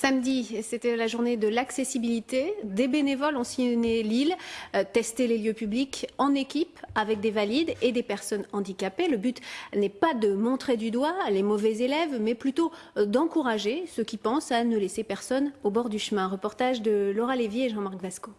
Samedi, c'était la journée de l'accessibilité. Des bénévoles ont sillonné l'île, euh, testé les lieux publics en équipe avec des valides et des personnes handicapées. Le but n'est pas de montrer du doigt les mauvais élèves, mais plutôt euh, d'encourager ceux qui pensent à ne laisser personne au bord du chemin. Reportage de Laura Lévy et Jean-Marc Vasco.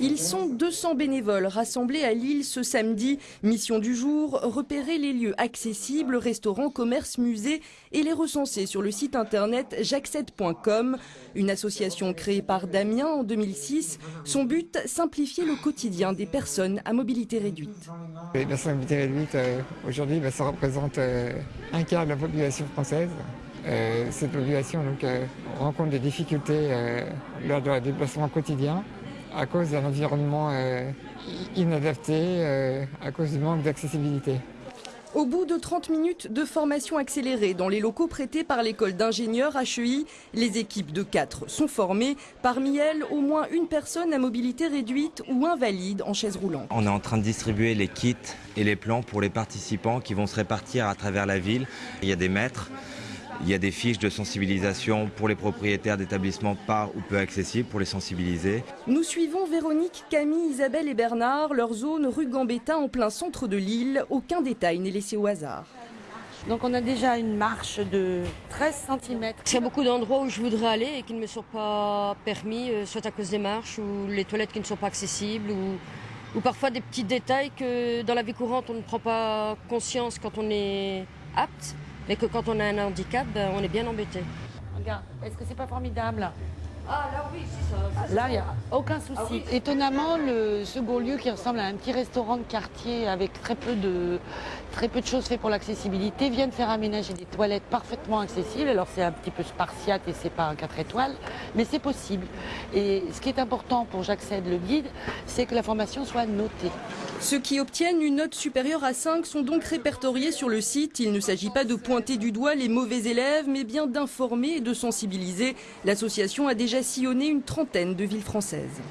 Ils sont 200 bénévoles rassemblés à Lille ce samedi. Mission du jour, repérer les lieux accessibles, restaurants, commerces, musées et les recenser sur le site internet j'accède.com. Une association créée par Damien en 2006. Son but, simplifier le quotidien des personnes à mobilité réduite. La mobilité réduite, euh, aujourd'hui, bah, ça représente euh, un quart de la population française. Euh, cette population donc, rencontre des difficultés lors de leur déplacement quotidien à cause d'un environnement euh, inadapté, euh, à cause du manque d'accessibilité. Au bout de 30 minutes de formation accélérée dans les locaux prêtés par l'école d'ingénieurs HEI, les équipes de 4 sont formées. Parmi elles, au moins une personne à mobilité réduite ou invalide en chaise roulante. On est en train de distribuer les kits et les plans pour les participants qui vont se répartir à travers la ville. Il y a des maîtres il y a des fiches de sensibilisation pour les propriétaires d'établissements pas ou peu accessibles pour les sensibiliser. Nous suivons Véronique, Camille, Isabelle et Bernard, leur zone rue Gambetta en plein centre de l'île. Aucun détail n'est laissé au hasard. Donc on a déjà une marche de 13 cm. Il y a beaucoup d'endroits où je voudrais aller et qui ne me sont pas permis, euh, soit à cause des marches ou les toilettes qui ne sont pas accessibles ou, ou parfois des petits détails que dans la vie courante on ne prend pas conscience quand on est apte mais que quand on a un handicap, ben, on est bien embêté. Regarde, est-ce que c'est pas formidable ah là oui, c'est ça. Là, il n'y a aucun souci. Ah Étonnamment, le second lieu qui ressemble à un petit restaurant de quartier avec très peu de, très peu de choses faites pour l'accessibilité vient de faire aménager des toilettes parfaitement accessibles. Alors c'est un petit peu spartiate et c'est pas un 4 étoiles, mais c'est possible. Et ce qui est important pour J'accède le guide, c'est que la formation soit notée. Ceux qui obtiennent une note supérieure à 5 sont donc répertoriés sur le site. Il ne s'agit pas de pointer du doigt les mauvais élèves, mais bien d'informer et de sensibiliser. L'association a déjà sillonné une trentaine de villes françaises.